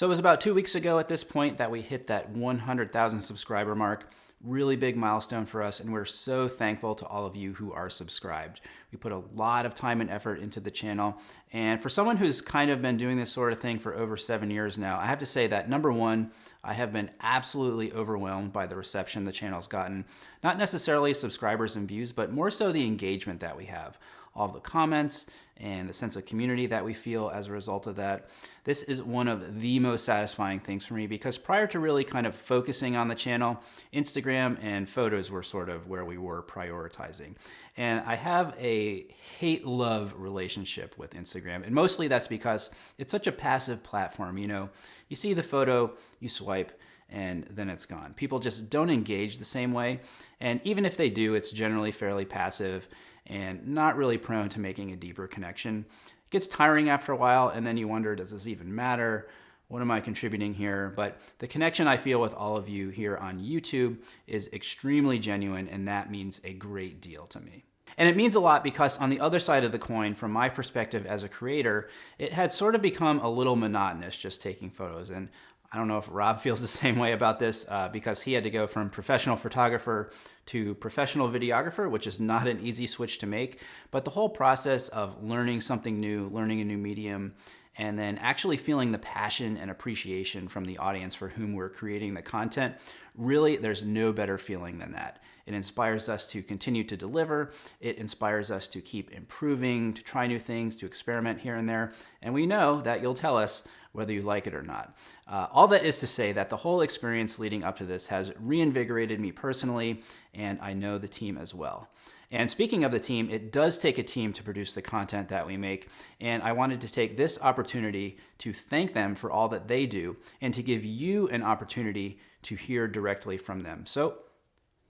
So it was about two weeks ago at this point that we hit that 100,000 subscriber mark. Really big milestone for us, and we're so thankful to all of you who are subscribed. We put a lot of time and effort into the channel, and for someone who's kind of been doing this sort of thing for over seven years now, I have to say that number one, I have been absolutely overwhelmed by the reception the channel's gotten. Not necessarily subscribers and views, but more so the engagement that we have all of the comments and the sense of community that we feel as a result of that. This is one of the most satisfying things for me because prior to really kind of focusing on the channel, Instagram and photos were sort of where we were prioritizing. And I have a hate-love relationship with Instagram. And mostly that's because it's such a passive platform. You know, you see the photo, you swipe, and then it's gone. People just don't engage the same way. And even if they do, it's generally fairly passive and not really prone to making a deeper connection. It gets tiring after a while and then you wonder, does this even matter? What am I contributing here? But the connection I feel with all of you here on YouTube is extremely genuine and that means a great deal to me. And it means a lot because on the other side of the coin, from my perspective as a creator, it had sort of become a little monotonous just taking photos. And I don't know if Rob feels the same way about this uh, because he had to go from professional photographer to professional videographer, which is not an easy switch to make. But the whole process of learning something new, learning a new medium, and then actually feeling the passion and appreciation from the audience for whom we're creating the content, really there's no better feeling than that. It inspires us to continue to deliver. It inspires us to keep improving, to try new things, to experiment here and there. And we know that you'll tell us whether you like it or not. Uh, all that is to say that the whole experience leading up to this has reinvigorated me personally, and I know the team as well. And speaking of the team, it does take a team to produce the content that we make. And I wanted to take this opportunity to thank them for all that they do and to give you an opportunity to hear directly from them. So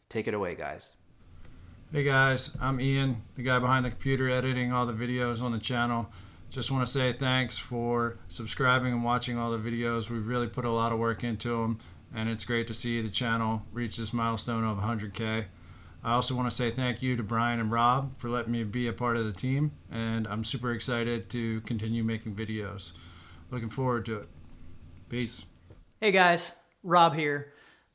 take it away, guys. Hey guys, I'm Ian, the guy behind the computer editing all the videos on the channel. Just want to say thanks for subscribing and watching all the videos. We've really put a lot of work into them and it's great to see the channel reach this milestone of 100K. I also want to say thank you to Brian and Rob for letting me be a part of the team and I'm super excited to continue making videos. Looking forward to it. Peace. Hey guys, Rob here.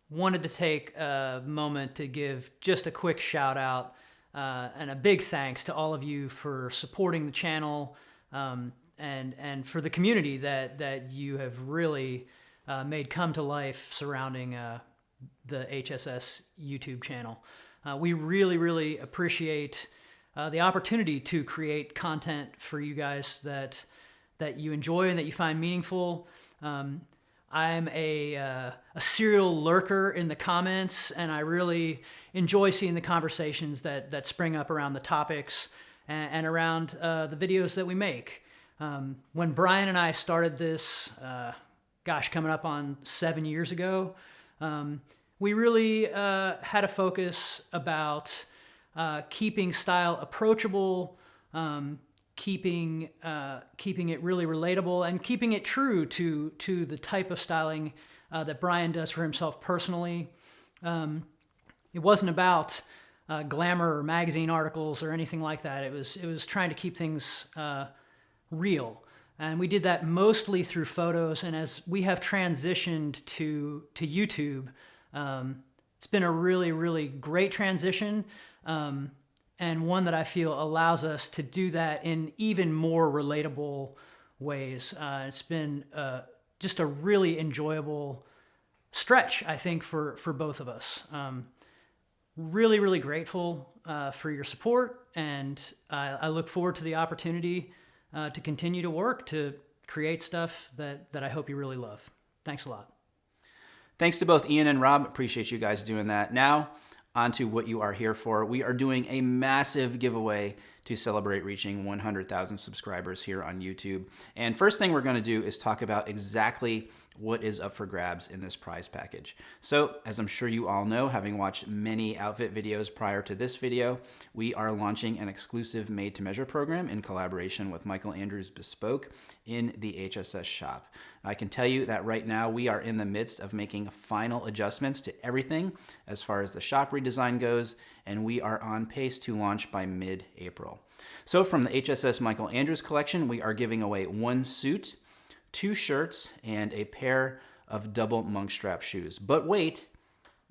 Wanted to take a moment to give just a quick shout out uh, and a big thanks to all of you for supporting the channel, um, and and for the community that that you have really uh, made come to life surrounding uh, the HSS YouTube channel. Uh, we really really appreciate uh, the opportunity to create content for you guys that that you enjoy and that you find meaningful. Um, I'm a, uh, a serial lurker in the comments, and I really enjoy seeing the conversations that, that spring up around the topics and, and around uh, the videos that we make. Um, when Brian and I started this, uh, gosh, coming up on seven years ago, um, we really uh, had a focus about uh, keeping style approachable, um, keeping uh, keeping it really relatable, and keeping it true to to the type of styling uh, that Brian does for himself personally. Um, it wasn't about uh, glamour or magazine articles or anything like that. It was it was trying to keep things uh, real. And we did that mostly through photos. And as we have transitioned to, to YouTube, um, it's been a really, really great transition. Um, and one that I feel allows us to do that in even more relatable ways. Uh, it's been uh, just a really enjoyable stretch, I think, for, for both of us. Um, really, really grateful uh, for your support, and I, I look forward to the opportunity uh, to continue to work to create stuff that, that I hope you really love. Thanks a lot. Thanks to both Ian and Rob. Appreciate you guys doing that. Now, on to what you are here for. We are doing a massive giveaway to celebrate reaching 100,000 subscribers here on YouTube. And first thing we're gonna do is talk about exactly what is up for grabs in this prize package. So as I'm sure you all know, having watched many outfit videos prior to this video, we are launching an exclusive made to measure program in collaboration with Michael Andrews Bespoke in the HSS shop. I can tell you that right now we are in the midst of making final adjustments to everything as far as the shop redesign goes, and we are on pace to launch by mid-April. So from the HSS Michael Andrews collection, we are giving away one suit, two shirts, and a pair of double monk strap shoes. But wait,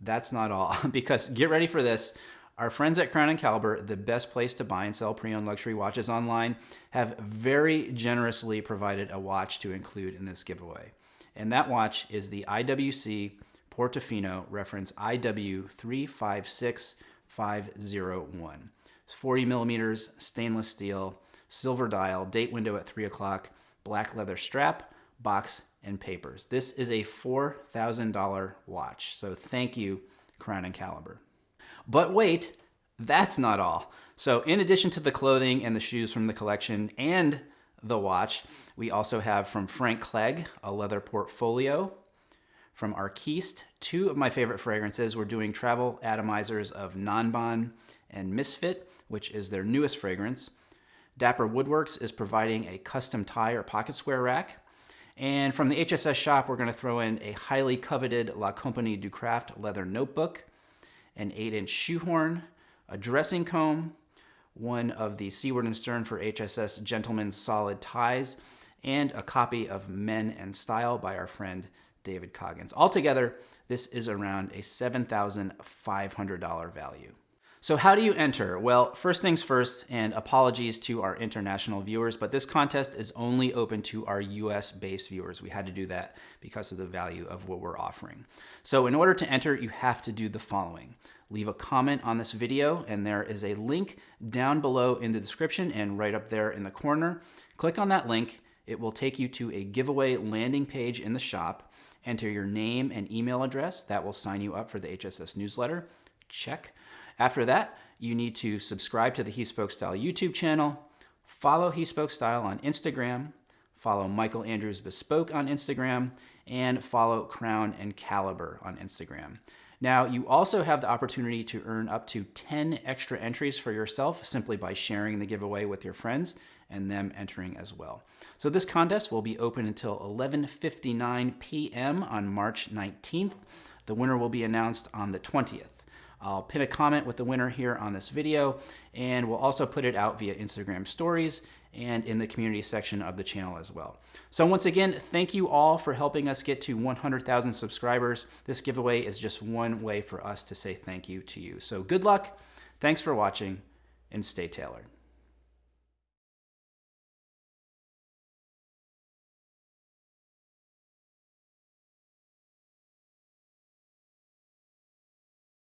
that's not all, because get ready for this. Our friends at Crown and Caliber, the best place to buy and sell pre-owned luxury watches online, have very generously provided a watch to include in this giveaway. And that watch is the IWC Portofino reference IW356501. It's 40 millimeters, stainless steel, silver dial, date window at 3 o'clock, black leather strap, box, and papers. This is a $4,000 watch, so thank you, Crown and Caliber. But wait, that's not all. So in addition to the clothing and the shoes from the collection and the watch, we also have from Frank Clegg, a leather portfolio. From Arquiste, two of my favorite fragrances. We're doing travel atomizers of Nanban and Misfit, which is their newest fragrance. Dapper Woodworks is providing a custom tie or pocket square rack. And from the HSS shop, we're going to throw in a highly coveted La Compagnie du Craft leather notebook, an 8-inch shoehorn, a dressing comb, one of the Seaward and Stearn for HSS Gentlemen's Solid Ties, and a copy of Men and Style by our friend David Coggins. Altogether, this is around a $7,500 value. So how do you enter? Well, first things first, and apologies to our international viewers, but this contest is only open to our US based viewers. We had to do that because of the value of what we're offering. So in order to enter, you have to do the following. Leave a comment on this video, and there is a link down below in the description and right up there in the corner. Click on that link. It will take you to a giveaway landing page in the shop. Enter your name and email address. That will sign you up for the HSS newsletter. Check. After that, you need to subscribe to the He Spoke Style YouTube channel, follow He Spoke Style on Instagram, follow Michael Andrews Bespoke on Instagram, and follow Crown and Caliber on Instagram. Now, you also have the opportunity to earn up to 10 extra entries for yourself simply by sharing the giveaway with your friends and them entering as well. So this contest will be open until 11.59 p.m. on March 19th. The winner will be announced on the 20th. I'll pin a comment with the winner here on this video, and we'll also put it out via Instagram stories and in the community section of the channel as well. So once again, thank you all for helping us get to 100,000 subscribers. This giveaway is just one way for us to say thank you to you. So good luck, thanks for watching, and stay tailored.